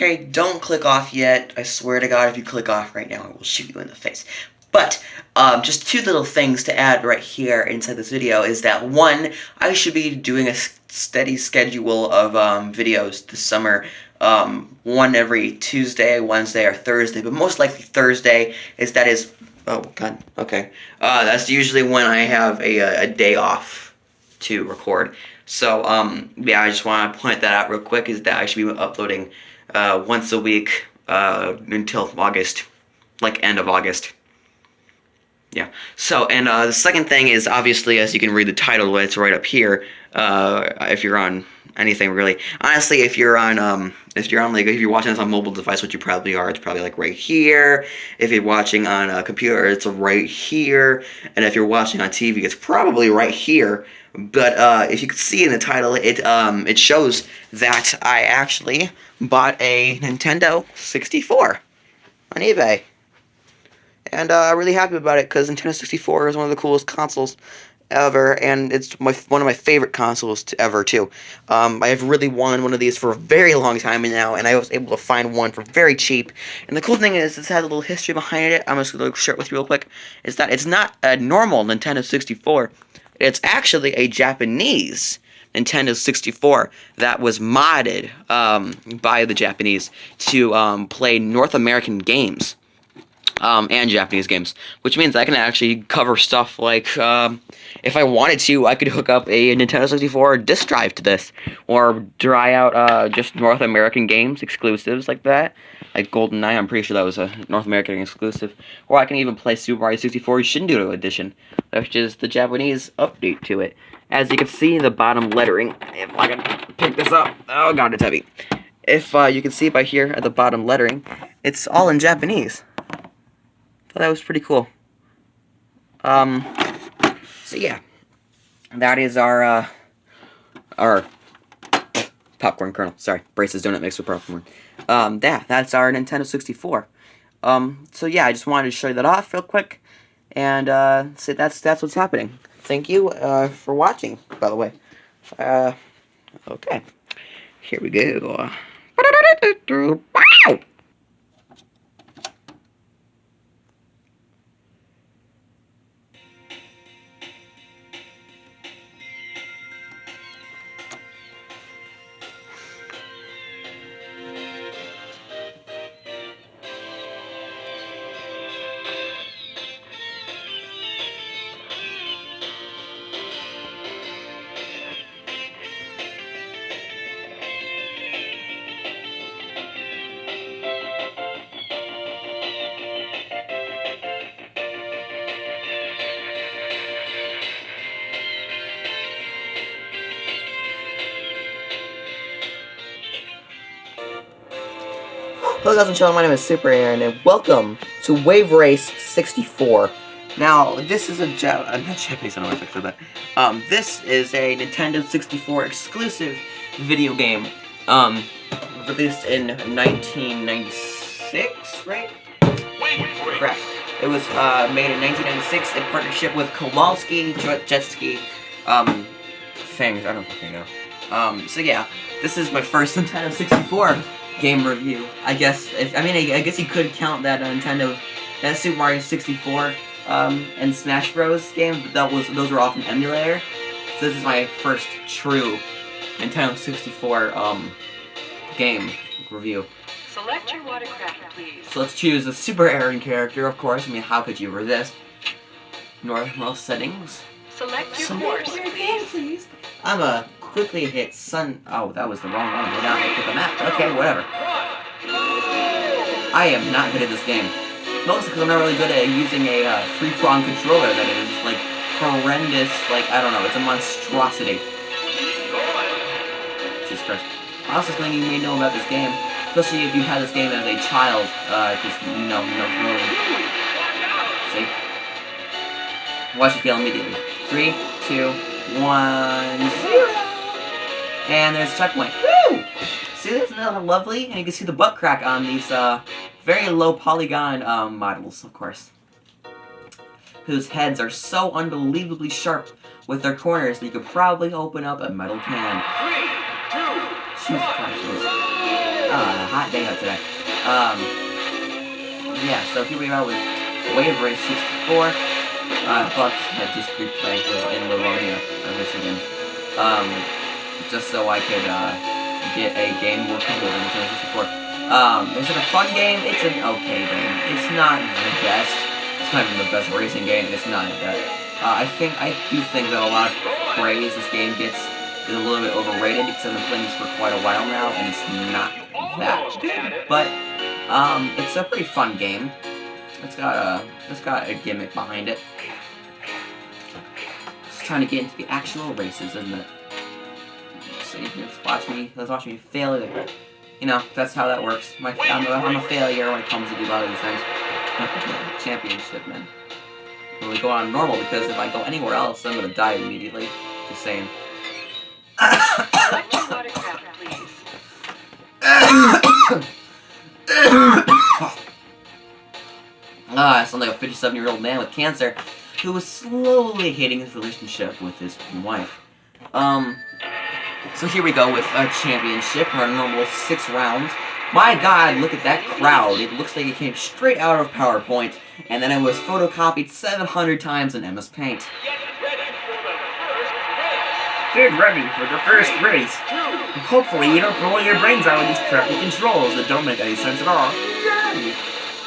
Okay, don't click off yet. I swear to God, if you click off right now, I will shoot you in the face. But, um, just two little things to add right here inside this video is that, one, I should be doing a steady schedule of, um, videos this summer. Um, one every Tuesday, Wednesday, or Thursday, but most likely Thursday, is that is, oh, God, okay. Uh, that's usually when I have a, a day off to record. So, um, yeah, I just want to point that out real quick, is that I should be uploading, uh, once a week, uh, until August, like end of August. Yeah. So, and uh, the second thing is obviously, as you can read the title, it's right up here. Uh, if you're on anything really, honestly, if you're on, um, if you're on like, if you're watching this on mobile device, which you probably are, it's probably like right here. If you're watching on a computer, it's right here. And if you're watching on TV, it's probably right here. But uh, if you can see in the title, it um, it shows that I actually bought a Nintendo 64 on eBay. And uh, I'm really happy about it because Nintendo 64 is one of the coolest consoles ever, and it's my one of my favorite consoles to ever too. Um, I have really wanted one of these for a very long time now, and I was able to find one for very cheap. And the cool thing is, this has a little history behind it. I'm just to share it with you real quick. Is that it's not a normal Nintendo 64. It's actually a Japanese Nintendo 64 that was modded um, by the Japanese to um, play North American games um, and Japanese games, which means I can actually cover stuff like, um, if I wanted to, I could hook up a Nintendo 64 disk drive to this, or dry out uh, just North American games, exclusives like that, like GoldenEye, I'm pretty sure that was a North American exclusive, or I can even play Super Mario 64 Shindou Edition, which is the Japanese update to it. As you can see the bottom lettering, if I can pick this up, oh god, it's heavy. If uh, you can see by here at the bottom lettering, it's all in Japanese. Thought that was pretty cool. Um, so yeah, that is our, uh, our popcorn kernel. Sorry, Brace's donut mix with popcorn. Um, yeah, that's our Nintendo 64. Um, so yeah, I just wanted to show you that off real quick, and, uh, so that's, that's what's happening. Thank you, uh, for watching, by the way. Uh, okay. Here we go. Guys gentlemen, my name is Super Aaron, and welcome to Wave Race 64. Now, this is a ja uh, not Japanese, I don't know if I said that. Um, this is a Nintendo 64 exclusive video game, um, released in 1996, right? Correct. It was, uh, made in 1996 in partnership with Kawasaki Jet Ski, um, things, I don't fucking know. Um, so yeah, this is my first Nintendo 64 game review. I guess, if, I mean, I, I, guess you could count that Nintendo, that Super Mario 64, um, and Smash Bros. game, but that was, those were off an emulator. So this is my first true Nintendo 64, um, game review. Select your watercraft, please. So let's choose a Super Aaron character, of course. I mean, how could you resist? Normal settings. Select your course, please. I'm a quickly hit Sun... Oh, that was the wrong one. A map. Okay, whatever. I am not good at this game. Mostly because I'm not really good at using a uh, three-prong controller that is, like, horrendous, like, I don't know, it's a monstrosity. Jesus Christ. Also, something you may know about this game, especially if you had this game as a child, uh, just, you know, you know, you see? Watch it fail immediately. Three, two, one, zero! And there's a checkpoint. Woo! See, isn't that lovely? And you can see the butt crack on these uh, very low polygon um, models, of course. Whose heads are so unbelievably sharp with their corners that you could probably open up a metal can. Three, two, Jesus Christ. uh, hot day out today. Um, yeah, so here we are with Wave Race 64. Uh, Bucks had just replayed in Livonia, Michigan. Um, just so I could, uh, get a game working with Nintendo 64. Um, is it a fun game? It's an okay game. It's not the best. It's not even the best racing game. It's not that. Uh, I think, I do think that a lot of praise this game gets is a little bit overrated because I've been playing this for quite a while now, and it's not that good. But, um, it's a pretty fun game. It's got a, it's got a gimmick behind it. It's trying to get into the actual races, isn't it? Watch me, let's watch me fail it. You know, that's how that works. My, I'm, a, I'm a failure when it comes to a lot of these things. Championship, man. When we go on normal, because if I go anywhere else, I'm gonna die immediately. Just saying. Ah, I sound like a 57 year old man with cancer who was slowly hating his relationship with his wife. Um, so here we go with a championship, our normal six rounds. My god, look at that crowd. It looks like it came straight out of PowerPoint, and then it was photocopied 700 times in MS Paint. Get ready for the first race. Hopefully you don't blow your brains out with these crappy controls that don't make any sense at all.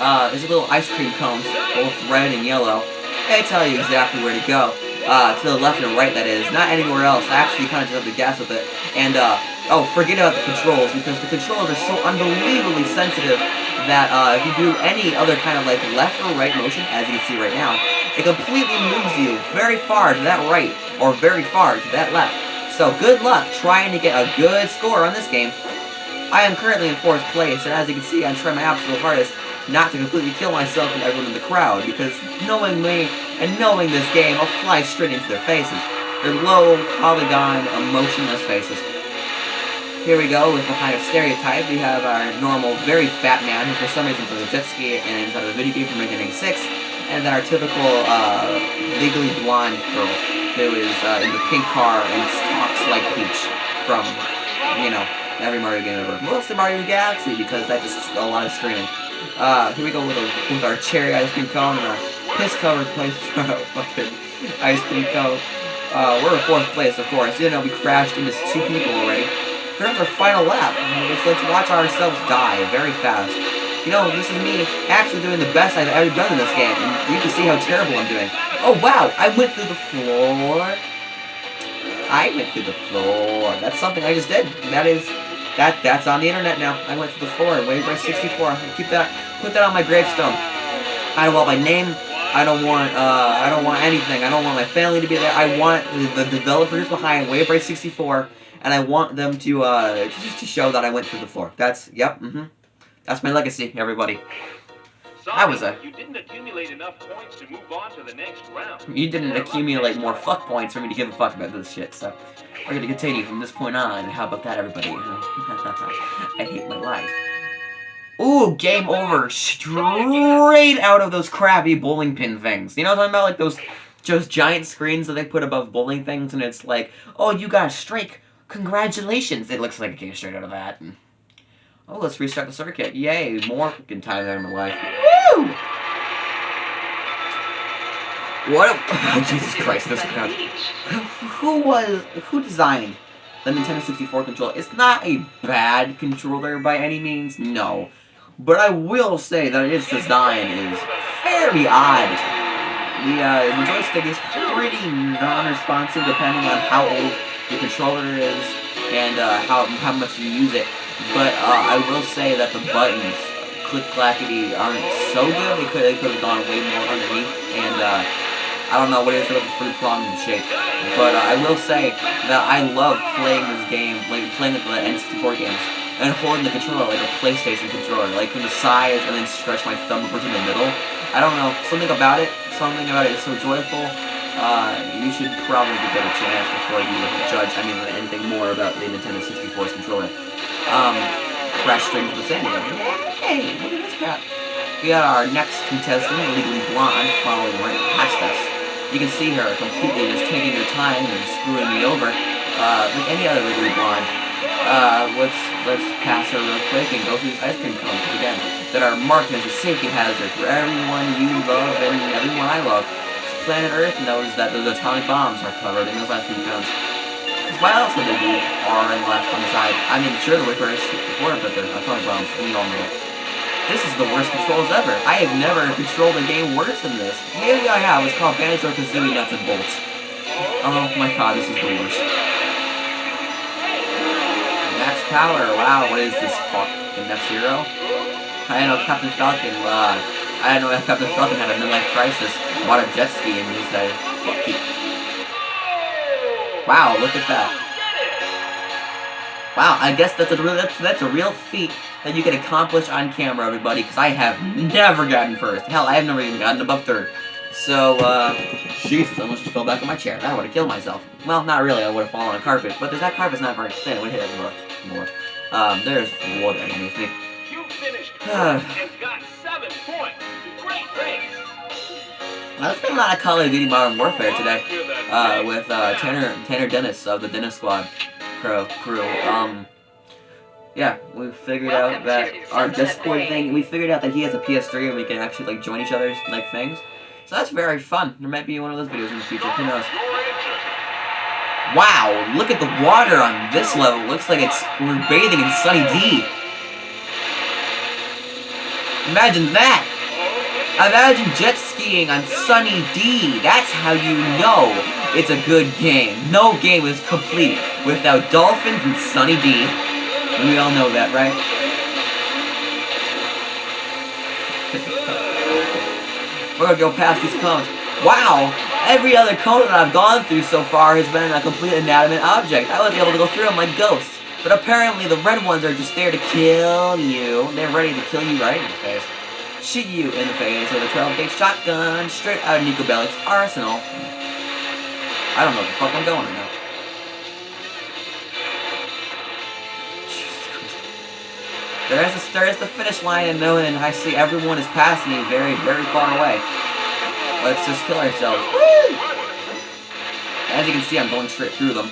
Uh, there's a little ice cream cones, both red and yellow. They tell you exactly where to go. Uh, to the left and right, that is. Not anywhere else. I actually kind of just have to guess with it. And, uh, oh, forget about the controls, because the controls are so unbelievably sensitive that, uh, if you do any other kind of, like, left or right motion, as you can see right now, it completely moves you very far to that right, or very far to that left. So, good luck trying to get a good score on this game. I am currently in fourth place, and as you can see, I'm trying my absolute hardest not to completely kill myself and everyone in the crowd, because knowing me and knowing this game, I'll fly straight into their faces. Their low, polygon, emotionless faces. Here we go with the kind of stereotype. We have our normal, very fat man who for some reason does a jet ski and inside of a video game from 1986, and then our typical, uh, legally blonde girl who is uh, in the pink car and talks like Peach from, you know, every Mario game ever. Mostly Mario Galaxy because that's just a lot of screaming. Uh, here we go with, a, with our cherry ice cream cone and our piss-covered place fucking ice cream cone. Uh, we're in fourth place, of course. You know, we crashed into two people already. Here's our final lap. Let's, let's watch ourselves die very fast. You know, this is me actually doing the best I've ever done in this game, and you can see how terrible I'm doing. Oh, wow! I went through the floor. I went through the floor. That's something I just did. That is that that's on the internet now. I went to the floor, Wave Race 64. Keep that, put that on my gravestone. I don't want my name. I don't want, uh, I don't want anything. I don't want my family to be there. I want the, the developers behind Wave Race 64, and I want them to, uh, just to show that I went through the floor. That's, yep, mm-hmm. That's my legacy, everybody. I was a- You didn't accumulate enough points to move on to the next round. You didn't accumulate more fuck points for me to give a fuck about this shit, so we're gonna continue from this point on. How about that, everybody? I hate my life. Ooh, game over. Straight out of those crappy bowling pin things. You know what I'm talking about? Like those just giant screens that they put above bowling things, and it's like, oh, you got a strike. Congratulations. It looks like it came straight out of that. And, oh, let's restart the circuit. Yay, more fucking time out of my life. Woo! What? A, Jesus Christ, this crowd. Who was? Who designed the Nintendo 64 controller? It's not a bad controller by any means, no. But I will say that its design is very odd. The, uh, the joystick is pretty non-responsive depending on how old the controller is and uh, how how much you use it. But uh, I will say that the buttons, click clackety, aren't so good. They could have gone way more underneath and. Uh, I don't know what it is about the fruit and shape, but uh, I will say that I love playing this game, like playing the N64 games, and holding the controller like a PlayStation controller, like from the sides and then stretch my thumb over to the middle. I don't know, something about it, something about it is so joyful. Uh, you should probably give it a chance before you judge any anything more about the Nintendo 64's controller. Um, crash Strings the sand again. Hey, look at this crap. We got our next contestant, Legally Blonde, following right past us. You can see her completely just taking her time and screwing me over, uh, like any other Legally Blonde. Uh, let's let's pass her real quick and go through these ice cream cones again that are marked as a safety hazard for everyone you love and everyone I love. Planet Earth knows that those atomic bombs are covered in those ice cream cones. Why else would they be R and left on the side? I mean, sure, the Wayfarers before, but they're atomic bombs. We all know it. This is the worst controls ever. I have never controlled a game worse than this. Maybe I have. It's called Banjo-Kazooie Nuts and Bolts. Oh my god, this is the worst. Max power. Wow, what is this fucking F-Zero? I know Captain Falcon, uh, I didn't know if Captain Falcon had a midlife crisis. Bought a jet ski and he said, fuck you. Wow, look at that. Wow, I guess that's a real that's, that's a real feat that you can accomplish on camera, everybody, because I have never gotten first. Hell, I have never even gotten above third. So, uh, Jesus, I almost just fell back on my chair. I would have killed myself. Well, not really, I would have fallen on a carpet, but there's that carpet's not very thin, it would hit it more. more. Um, there's wood underneath me. You finished and got seven points. Great race. Now, there's been a lot of Call of Duty Modern Warfare today. on to the uh, with uh. Tanner Tanner Dennis of the Dennis Squad crew. crew. Um, yeah, we figured Welcome out that our Discord thing. We figured out that he has a PS3 and we can actually like join each other's like things. So that's very fun. There might be one of those videos in the future. Who knows? Wow, look at the water on this level. Looks like it's we're bathing in Sunny D. Imagine that. Imagine jet skiing on Sunny D. That's how you know it's a good game. No game is complete without dolphins and Sunny D. We all know that, right? We're gonna go past these cones. Wow! Every other cone that I've gone through so far has been a complete inanimate object. I was able to go through them like ghosts. But apparently the red ones are just there to kill you. They're ready to kill you right in the face. Shoot you in the face with a 12 gauge shotgun straight out of Niko Bellic's arsenal. I don't know what the fuck I'm going right now. There's the, there's the finish line and no, and I see everyone is passing me very, very far away. Let's just kill ourselves. Woo! As you can see, I'm going straight through them.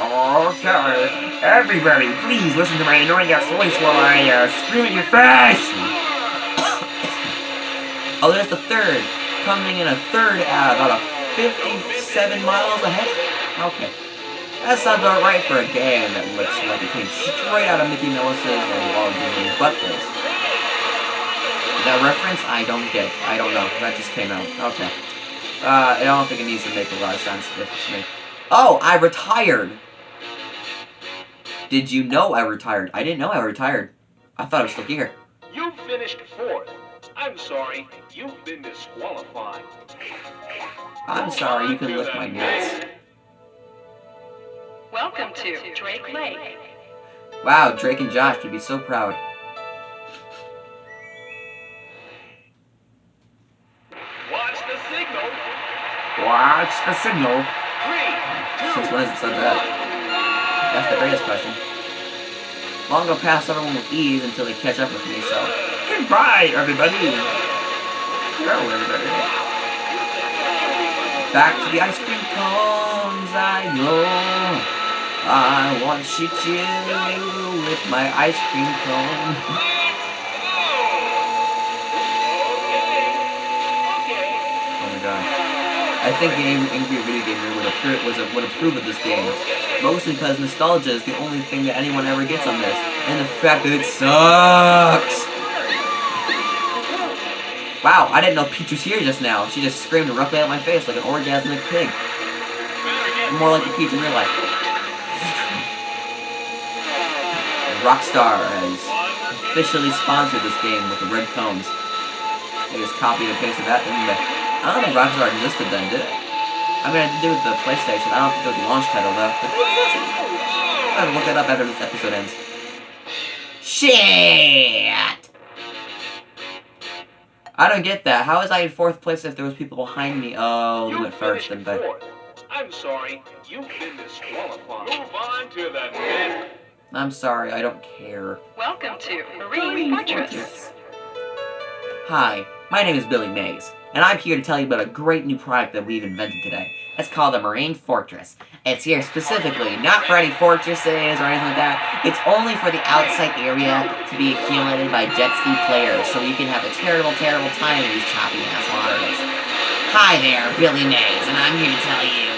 Okay, everybody, please listen to my annoying ass voice while I uh, scream at your face. Oh, there's the third. Coming in a third out, about a 57 miles ahead? Okay. That sounds about right for a game that looks like it came straight out of Mickey Mouse's and Walt Disney's buttholes. That reference? I don't get. I don't know. That just came out. Okay. Uh, I don't think it needs to make a lot of sense if it's me. Oh, I retired! Did you know I retired? I didn't know I retired. I thought I was still here. You finished fourth. I'm sorry, you've been disqualified. I'm sorry, you can lick my nuts. Welcome to Drake Lake. Wow, Drake and Josh would be so proud. Watch the signal. Watch the signal. Three, Since when has it said that? That's the greatest question. Long I'm gonna pass everyone with ease until they catch up with me, so. Goodbye, everybody. Hello, everybody. Back to the ice cream cones I go. I want to shoot you with my ice cream cone. Oh my god. I think the Ang- Angry Video Gamer would approve, was would approve of this game. Mostly because nostalgia is the only thing that anyone ever gets on this. And the fact that it sucks! Wow, I didn't know Peach was here just now. She just screamed directly at my face like an orgasmic pig. More like a Peach in real life. Rockstar has officially sponsored this game with the red cones. They just copied and pasted that, didn't they? I don't think Rockstar existed then, did it? I mean, I did do it with the PlayStation. I don't think it was a launch title, though. But I have to look that up after this episode ends. Shit! I don't get that. How was I in fourth place if there was people behind me? Oh, You went first, didn't fourth. I'm sorry, you've been disqualified. Move on to the next. I'm sorry, I don't care. Welcome to Marine Fortress. Hi, my name is Billy Mays. and I'm here to tell you about a great new product that we've invented today. It's called the Marine Fortress. It's here specifically, not for any fortresses or anything like that. It's only for the outside area to be accumulated by jet ski players, so you can have a terrible, terrible time in these choppy ass waters. Hi there, Billy Mays, and I'm here to tell you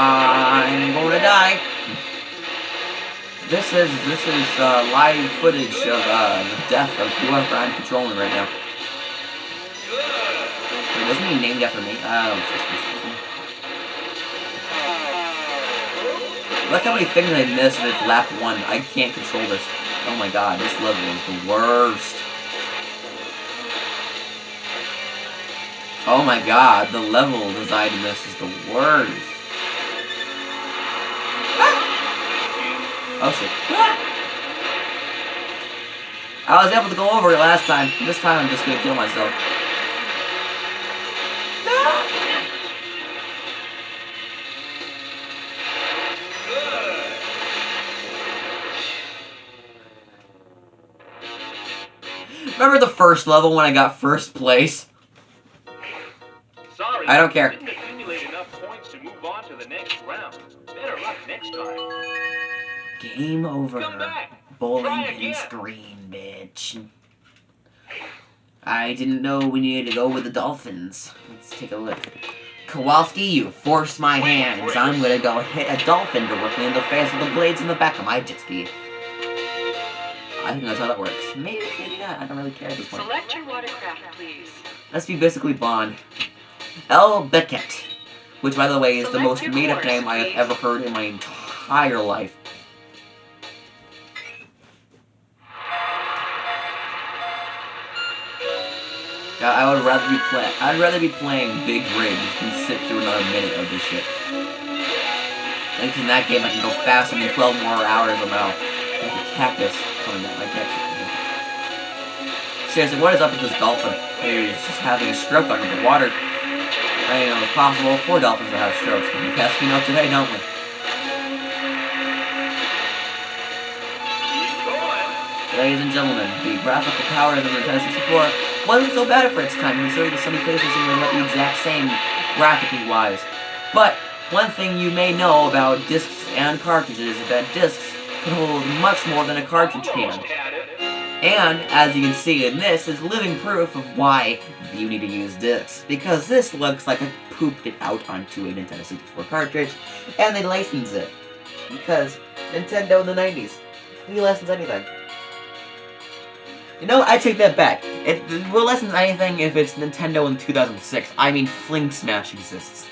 I'm gonna die. This is this is uh, live footage of uh, the death of whoever I'm controlling right now. Wait, wasn't he named after me? Oh, Look how many things I missed with lap one. I can't control this. Oh my god, this level is the worst. Oh my god, the level design in this is the worst. Oh shit. I was able to go over it last time. This time I'm just gonna kill myself. Remember the first level when I got first place? Sorry. I don't care. Game over. Come back. Bowling pin screen, bitch. I didn't know we needed to go with the Dolphins. Let's take a look. Kowalski, you forced my hands. I'm gonna go hit a dolphin directly in the face with the blades in the back of my jet ski. I think that's how that works. Maybe, maybe not. I don't really care at this point. Select your watercraft, please. Let's be basically Bond. L. Beckett. Which, by the way, is the most made up name I have ever heard in my entire life. God, I would rather be play. I'd rather be playing big Rig than sit through another minute of this shit. Like in that game, I can go faster than 12 more hours. Like a cactus coming down like that. Seriously, what is up with this dolphin? He's just having a stroke under the water. I know it's possible for dolphins to have strokes. We guess we out today, don't we? Ladies and gentlemen, the graphical power of the Nintendo 64 wasn't so bad for its time, considering the Sony PlayStation was about the exact same graphically wise. But one thing you may know about discs and cartridges is that discs can hold much more than a cartridge can. It. And, as you can see in this, is living proof of why you need to use discs. Because this looks like I pooped it out onto a Nintendo 64 cartridge, and they license it. Because Nintendo in the 90s, we license anything. You know, I take that back. It, we'll license anything if it's Nintendo in 2006. I mean, Fling Smash exists.